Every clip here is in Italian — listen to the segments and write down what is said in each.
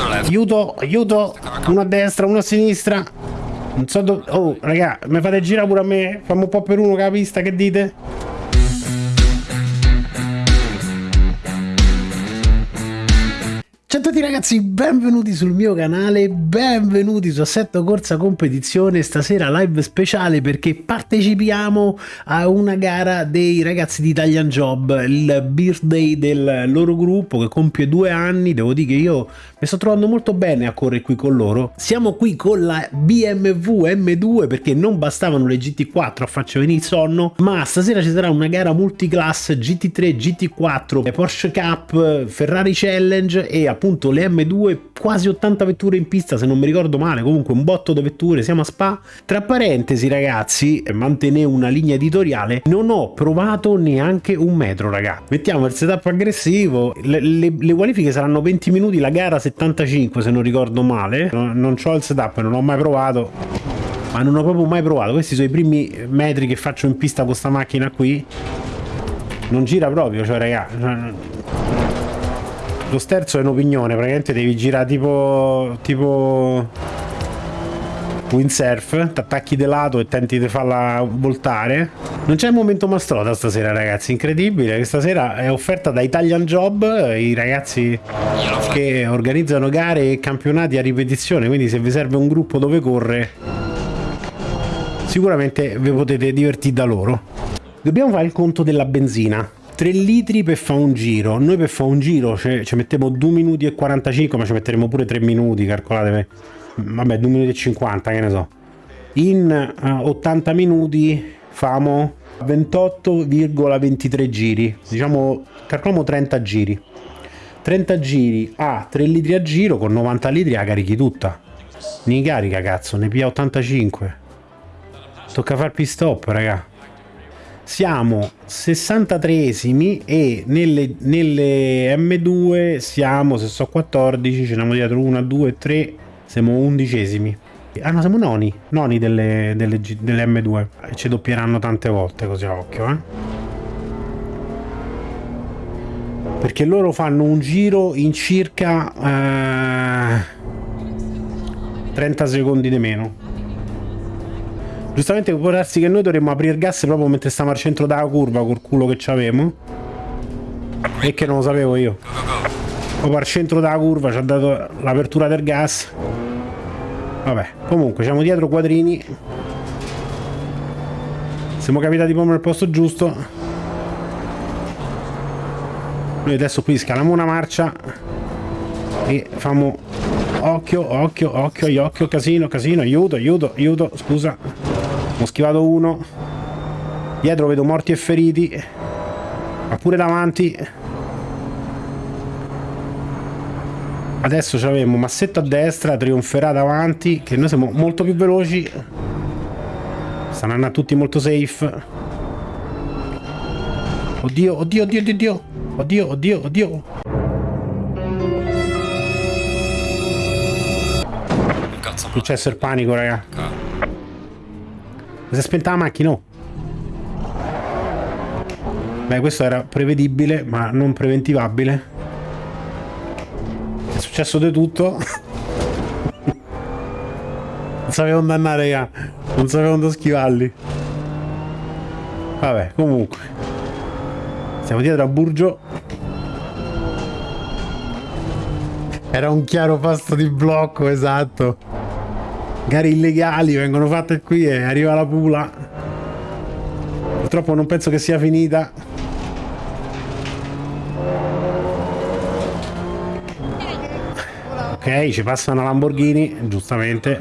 Aiuto, aiuto. Uno a destra, uno a sinistra. Non so dove... Oh, raga, mi fate girare pure a me? Fammi un po' per uno che la pista, che dite? Ciao a tutti ragazzi, benvenuti sul mio canale, benvenuti su Assetto Corsa Competizione, stasera live speciale perché partecipiamo a una gara dei ragazzi di Italian Job, il birthday del loro gruppo che compie due anni, devo dire che io mi sto trovando molto bene a correre qui con loro. Siamo qui con la BMW M2 perché non bastavano le GT4 a farci venire il sonno, ma stasera ci sarà una gara multiclass GT3, GT4, Porsche Cup, Ferrari Challenge e appunto appunto le M2 quasi 80 vetture in pista se non mi ricordo male. Comunque un botto di vetture siamo a Spa. Tra parentesi ragazzi mantenere una linea editoriale non ho provato neanche un metro raga. Mettiamo il setup aggressivo. Le, le, le qualifiche saranno 20 minuti la gara 75 se non ricordo male. Non, non ho il setup non ho mai provato. Ma non ho proprio mai provato. Questi sono i primi metri che faccio in pista con sta macchina qui. Non gira proprio cioè raga lo sterzo è un'opinione, praticamente devi girare tipo... tipo... windsurf, ti attacchi di lato e tenti di farla voltare. Non c'è il momento mastrota stasera ragazzi, incredibile, questa sera è offerta da Italian Job, i ragazzi che organizzano gare e campionati a ripetizione, quindi se vi serve un gruppo dove corre sicuramente vi potete divertire da loro. Dobbiamo fare il conto della benzina. 3 litri per fare un giro. Noi per fare un giro ci, ci mettiamo 2 minuti e 45 ma ci metteremo pure 3 minuti calcolate vabbè 2 minuti e 50 che ne so. In uh, 80 minuti famo 28,23 giri. Diciamo calcoliamo 30 giri. 30 giri a 3 litri a giro con 90 litri la carichi tutta. Ne carica cazzo ne pia 85 tocca far pit stop raga siamo 63esimi e nelle, nelle, M2 siamo, se so 14, ce n'abbiamo dietro 1, 2, 3, siamo undicesimi. Ah no, siamo noni, noni delle, delle, delle M2 e ci doppieranno tante volte così a occhio, eh. Perché loro fanno un giro in circa eh, 30 secondi di meno. Giustamente può darsi che noi dovremmo aprire gas proprio mentre stiamo al centro della curva col culo che c'avemo. E che non lo sapevo io. Proprio al centro della curva ci ha dato l'apertura del gas. Vabbè, comunque siamo dietro quadrini. Siamo capitati proprio nel posto giusto. Noi adesso qui scaliamo una marcia e famo occhio, occhio, occhio, occhio, casino, casino, aiuto, aiuto, aiuto, scusa. Ho schivato uno. Dietro vedo morti e feriti. Ma pure davanti. Adesso ci abbiamo Massetto a destra, trionferà davanti, che noi siamo molto più veloci. Andando tutti molto safe. Oddio, oddio, oddio, oddio. Oddio, oddio, oddio. Successo il panico, raga. Si è spenta la macchina, oh. Beh, questo era prevedibile, ma non preventivabile. È successo di tutto. non sapevo dove andare, raga. Non sapevo dove schivarli. Vabbè, comunque. Siamo dietro a Burgio. Era un chiaro pasto di blocco, esatto gare illegali vengono fatte qui e arriva la pula. Purtroppo non penso che sia finita. Ok ci passa una Lamborghini giustamente.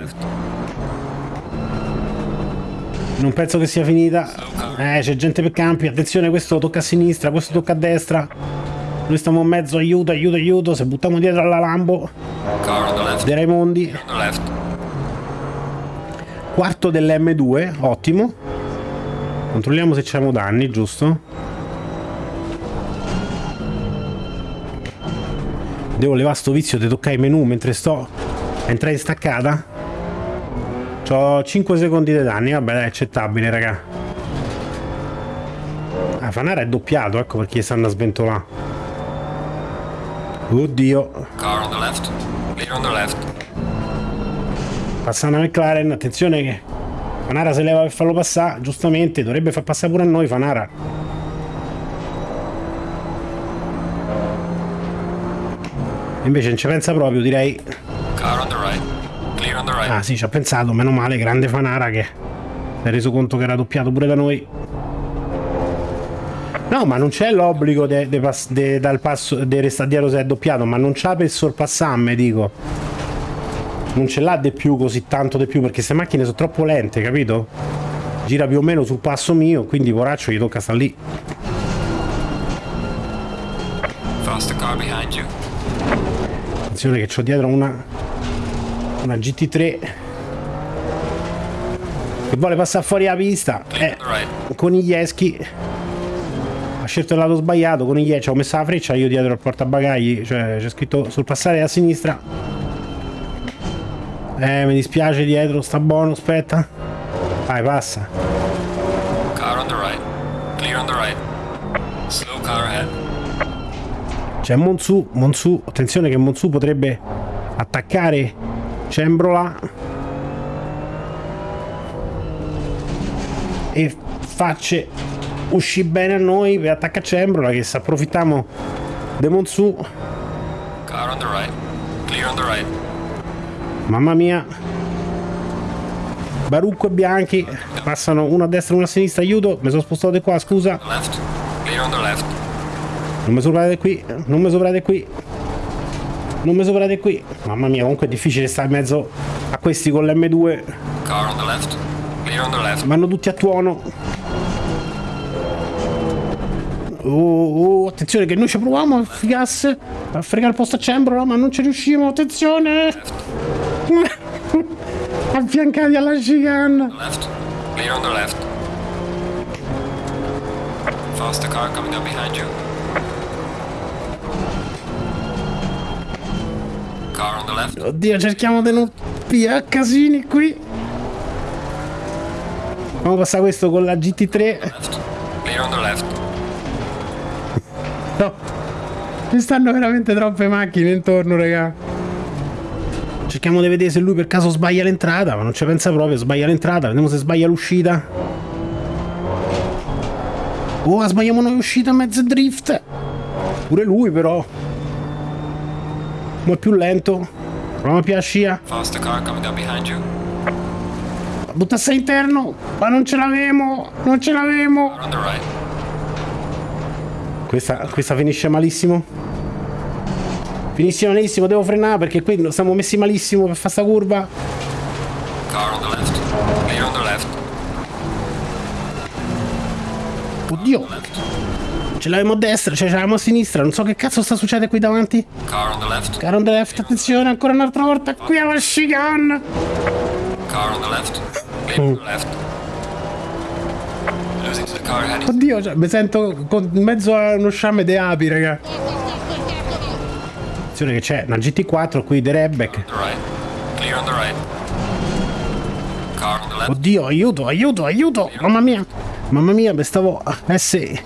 Non penso che sia finita. Eh c'è gente per campi. Attenzione questo tocca a sinistra questo tocca a destra. Noi stiamo in mezzo. Aiuto aiuto aiuto. Se buttiamo dietro alla Lambo dei Raimondi quarto dell'M2 ottimo. Controlliamo se c'è danni giusto? Devo levare sto vizio di toccare i menu mentre sto entrare in staccata? Ho 5 secondi di danni vabbè è accettabile raga. Ah, Fanara è doppiato ecco perché stanno a sventolare. Oddio. Clear on the left. Passa una McLaren, attenzione che Fanara se leva per farlo passare, giustamente, dovrebbe far passare pure a noi Fanara. Invece non ci pensa proprio, direi. Car on the right. Clear on the right. Ah sì, ci ha pensato, meno male, grande Fanara che si è reso conto che era doppiato pure da noi. No, ma non c'è l'obbligo de, de pass- de- dal passo di restare dietro se è doppiato, ma non c'ha per sorpassarmi, dico. Non ce l'ha di più così tanto di più, perché queste macchine sono troppo lente, capito? Gira più o meno sul passo mio, quindi poraccio gli tocca stare lì. Faster car behind you. Attenzione che ho dietro una una GT3 che vuole passare fuori la pista. Eh, on the right. Coniglieschi ha scelto il lato sbagliato. Coniglieschi, ho messo la freccia io dietro al portabagagli, cioè c'è scritto sul passare a sinistra. Eh, mi dispiace dietro, sta buono, aspetta. Vai, passa. Car on the right. Clear on the right. Slow car ahead. C'è Monsu, Monsu, attenzione che Monsu potrebbe attaccare Cembrola e facce uscire bene a noi per attaccare Cembrola che se approfittiamo di Monsu, Car on the right. Clear on the right. Mamma mia. Barucco e Bianchi passano uno a destra e uno a sinistra, aiuto, mi sono spostato di qua, scusa. Non mi soprate qui, non mi soprate qui. Non mi soprate qui. Mamma mia, comunque è difficile stare in mezzo a questi con l'M2. Car on the left. Clear on the left. Vanno tutti a tuono. Oh, oh, attenzione che noi ci proviamo a fregasse, a fregare il posto a Cembrola, ma non ci riusciamo, attenzione! Affiancati alla chicane. Left. Clear on the left. Faster car coming up behind you. Car on the left. Oddio, cerchiamo di non pigliare casini qui. A passare questo con la GT3. Left. Clear on the left. No. Ci stanno veramente troppe macchine intorno, raga. Cerchiamo di vedere se lui per caso sbaglia l'entrata, ma non ci pensa proprio, sbaglia l'entrata, vediamo se sbaglia l'uscita. Oh, sbagliamo noi uscita a mezzo drift. Pure lui però. Ma è più lento. Proviamo a più la scia. Faster car coming up behind you. Buttassi interno. Ma non ce l'avemo. Non ce l'avemo. Questa, questa finisce malissimo. Finisce malissimo, devo frenare perché qui siamo messi malissimo per fare sta curva. Car on the left. Clear on the left. Oddio, ce l'avevamo a destra, cioè ce l'avevamo a sinistra, non so che cazzo sta succedendo qui davanti. Car on the left. Caro on the left, attenzione, ancora un'altra volta qui alla chicane. Car on the left. Clear on the left. Car. Oddio, cioè, mi sento con- in mezzo a uno sciame di api, raga. Attenzione che c'è una GT4 qui di left. Oddio, aiuto, aiuto, aiuto! Mamma mia! Mamma mia, mi stavo essere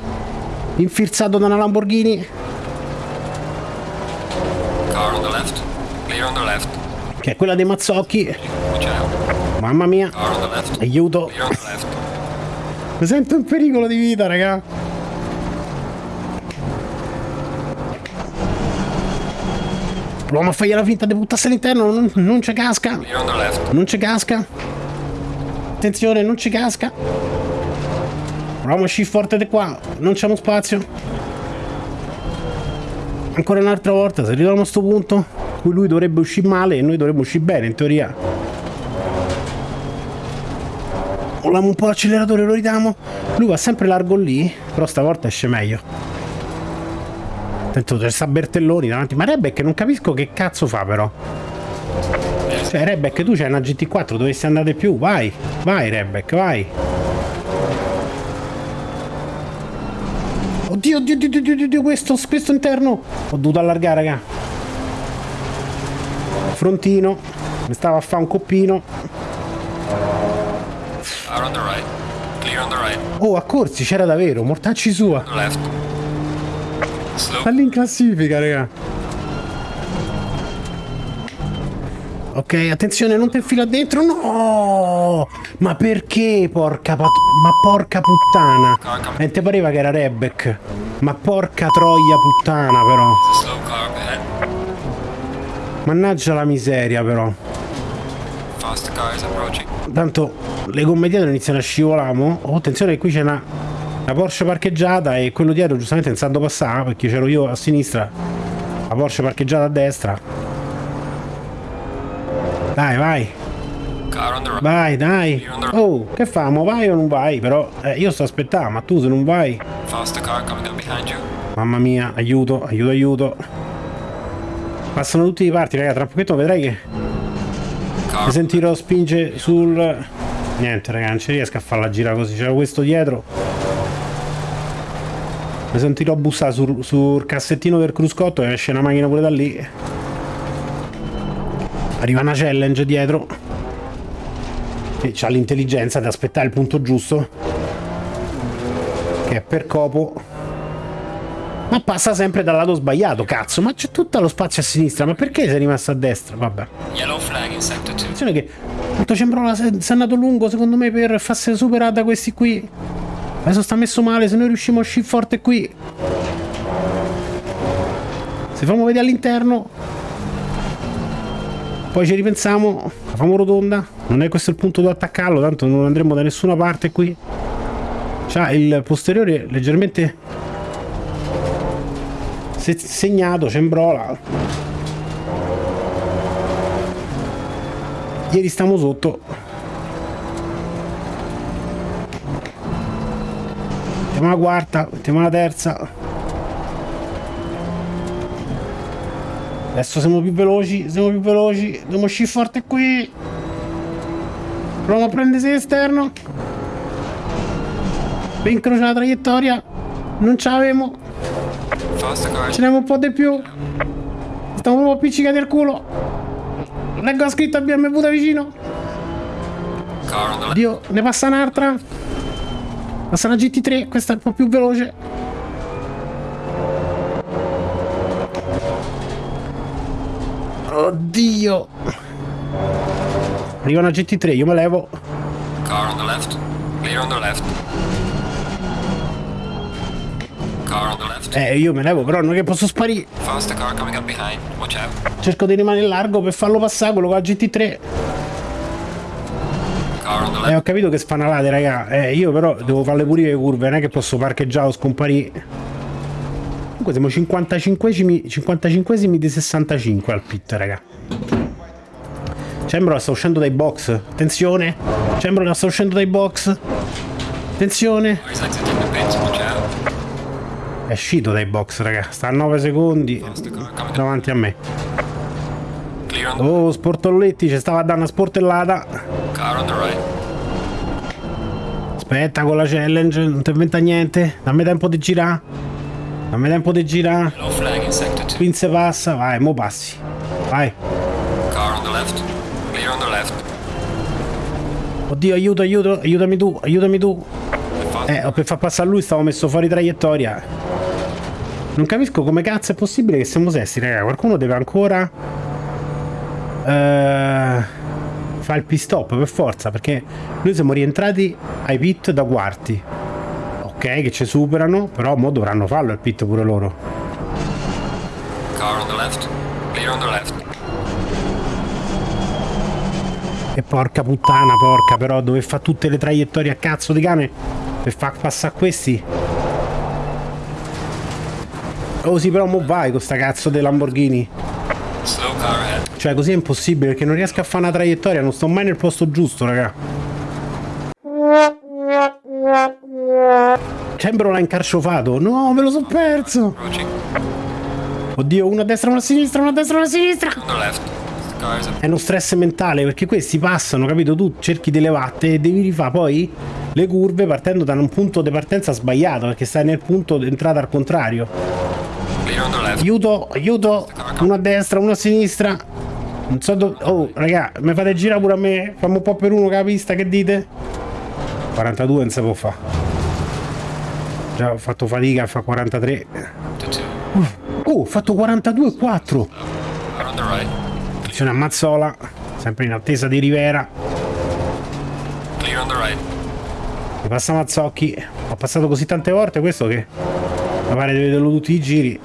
infilzato da una Lamborghini. Che è quella dei Mazzocchi. Mamma mia, aiuto! Mi sento in pericolo di vita, raga. Proviamo a fargli la finta di buttarsi all'interno, non, non ci casca. Non ci casca. Attenzione, non ci casca. Proviamo a uscire forte di qua. Non c'è spazio. Ancora un'altra volta, se arriviamo a sto punto, cui lui dovrebbe uscire male e noi dovremmo uscire bene, in teoria. Molliamo un po' l'acceleratore, lo ridiamo. Lui va sempre largo lì, però stavolta esce meglio. Attento, c'è sta Bertelloni davanti. Ma Rebek non capisco che cazzo fa però. Cioè, Rebek, tu c'hai una GT4, dovresti andare più. Vai, vai, Rebek, vai. Oddio, oddio, oddio, oddio, oddio, questo, questo interno. Ho dovuto allargare, raga. Frontino. Mi stava a fare un coppino. Oh, a corsi c'era davvero. Mortacci sua. Left. Sta lì in classifica, raga. Ok, attenzione, non ti infila dentro. No! Ma perché, porca pat... Ma porca puttana. E te pareva che era Rebek. Ma porca troia puttana, però. Ahead. Mannaggia la miseria, però. Tanto le gomme dietro iniziano a scivolare. Oh, attenzione qui c'è una, una Porsche parcheggiata e quello dietro giustamente non sanno passare perché c'ero io a sinistra. La Porsche parcheggiata a destra. Dai, vai. Vai, dai. Oh, che famo? Vai o non vai? Però eh, io sto aspettando, ma tu se non vai... Mamma mia, aiuto, aiuto, aiuto. Passano tutti i parti, raga. Tra un pochetto vedrai che mi sentirò spinge sul... Niente, raga, non ci riesco a farla girare così. C'era questo dietro. Mi sentirò bussare sul, sul cassettino del cruscotto e esce una macchina pure da lì. Arriva una challenge dietro. Che ha l'intelligenza di aspettare il punto giusto. Che è per copo. Ma passa sempre dal lato sbagliato, cazzo. Ma c'è tutto lo spazio a sinistra. Ma perché sei rimasto a destra? Vabbè. Yellow flag in sector 2. Attenzione che Tanto Cembrola si è andato lungo secondo me per farsi superare da questi qui. Adesso sta messo male, se noi riusciamo a uscire forte qui. Se famo vedere all'interno. Poi ci ripensiamo, la famo rotonda. Non è questo il punto da attaccarlo, tanto non andremo da nessuna parte qui. C'ha il posteriore leggermente se- segnato, Cembrola. Ieri stiamo sotto. Mettiamo la quarta, mettiamo la terza. Adesso siamo più veloci, siamo più veloci. Dobbiamo uscire forte qui. Proviamo a prendersi l'esterno. Per incrociare la traiettoria. Non ce l'avemo. Ce n'abbiamo un po' di più. Stiamo proprio appiccicati al culo. Leggo la scritta BMW da vicino. Dio, ne passa un'altra. Passa una GT3, questa è un po' più veloce. Oddio. Arriva una GT3, io me levo. Car on the left. Clear on the left. Car on the left. Eh, io me levo, però non è che posso sparire. Faster car coming up behind. Watch out. Cerco di rimanere largo per farlo passare quello con la GT3. Eh, ho capito che spanalate, raga. Eh, io però devo farle pure le curve, non è che posso parcheggiare o scomparire. Comunque siamo 55esimi, 55esimi di 65 al pit, raga. Cembro sta uscendo dai box. Attenzione. Cembro sta uscendo dai box. Attenzione. È uscito dai box, raga. Sta a 9 secondi davanti a me. Oh, sportolletti, ci stava dare una sportellata. Aspetta con la challenge, non ti inventa niente. Dammi tempo di girare. Dammi tempo di girare. 2. Quinze passa, vai, mo passi. Vai. Car on the left. Clear on the left. Oddio, aiuto, aiuto, aiutami tu, aiutami tu. Eh, per far passare lui stavo messo fuori traiettoria. Non capisco come cazzo è possibile che siamo sesti, raga. Qualcuno deve ancora... Eh, fa il pit stop per forza, perché noi siamo rientrati ai pit da quarti. Ok, che ci superano, però mo dovranno farlo il pit pure loro. car on the left. Clear on the left. E porca puttana, porca, però dove fa tutte le traiettorie a cazzo di cane per far passare questi. Oh sì, però mo vai con sta cazzo dei Lamborghini. Cioè, così è impossibile perché non riesco a fare una traiettoria, non sto mai nel posto giusto, raga. Cembro l'ha incarciofato. No, me lo so perso. Oddio, uno a destra, uno a sinistra, uno a destra, uno a sinistra. È uno stress mentale perché questi passano, capito? Tu cerchi di levarti e devi rifare poi le curve partendo da un punto di partenza sbagliato perché stai nel punto di entrata al contrario. Aiuto, aiuto, uno a destra, uno a sinistra. Non so dove... Oh, raga, mi fate girare pure a me? Fammi un po' per uno che la pista, che dite? 42 non si può fare. Già ho fatto fatica a fare 43. To 2. Oh, ho fatto 42 e 4. Car on the right. Attenzione a Mazzola. sempre in attesa di Rivera. Mi passa Mazzocchi. Ho passato così tante volte questo che mi pare di vederlo tutti i giri.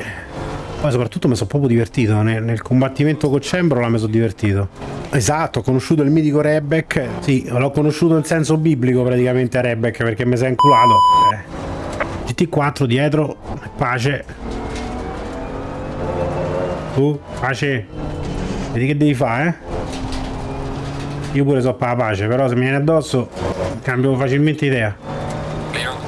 Poi soprattutto mi sono proprio divertito. Nel, nel combattimento con Cembrola mi sono divertito. Esatto, ho conosciuto il mitico Rebek. Sì, l'ho conosciuto in senso biblico praticamente a Rebek perché mi è inculato. Eh. GT4 dietro, pace. Tu, pace. Vedi che devi fare, eh? Io pure so per la pace, però se mi viene addosso cambio facilmente idea. Clear on.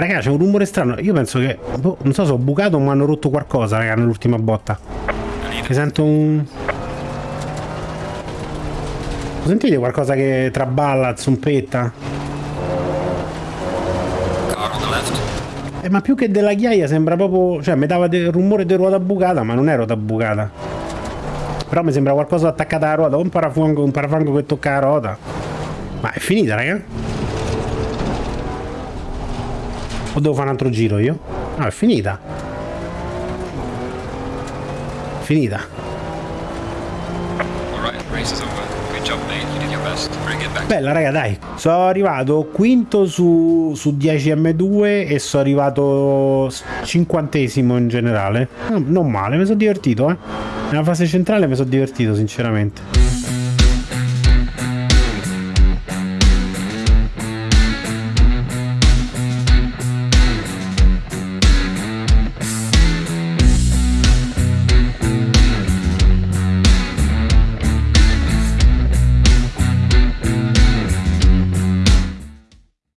Raga, c'è un rumore strano. Io penso che. boh, non so se ho bucato mi hanno rotto qualcosa, raga, nell'ultima botta. Mi sento un. Sentite qualcosa che traballa, zompetta? Eh, ma più che della ghiaia sembra proprio. Cioè, mi dava del rumore di ruota bucata, ma non è ruota bucata. Però mi sembra qualcosa attaccato alla ruota, o un parafango, un parafango che tocca la ruota. Ma è finita, raga? Devo fare un altro giro io? No, è finita. Finita. Bella raga dai, sono arrivato quinto su, su 10M2 e sono arrivato cinquantesimo in generale. No, non male, mi sono divertito eh. Nella fase centrale mi sono divertito sinceramente.